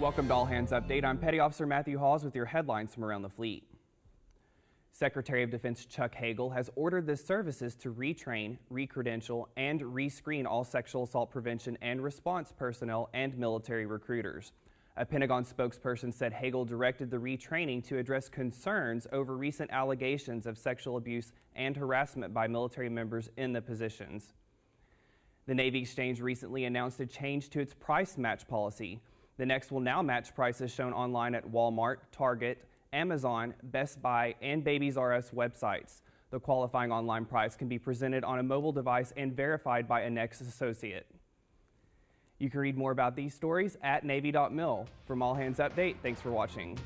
Welcome to All Hands Update. I'm Petty Officer Matthew Hawes with your headlines from around the fleet. Secretary of Defense Chuck Hagel has ordered the services to retrain, recredential, and rescreen all sexual assault prevention and response personnel and military recruiters. A Pentagon spokesperson said Hagel directed the retraining to address concerns over recent allegations of sexual abuse and harassment by military members in the positions. The Navy Exchange recently announced a change to its price match policy. The NEX will now match prices shown online at Walmart, Target, Amazon, Best Buy, and Babies R Us websites. The qualifying online price can be presented on a mobile device and verified by a Nexus associate. You can read more about these stories at Navy.mil. From All Hands Update, thanks for watching.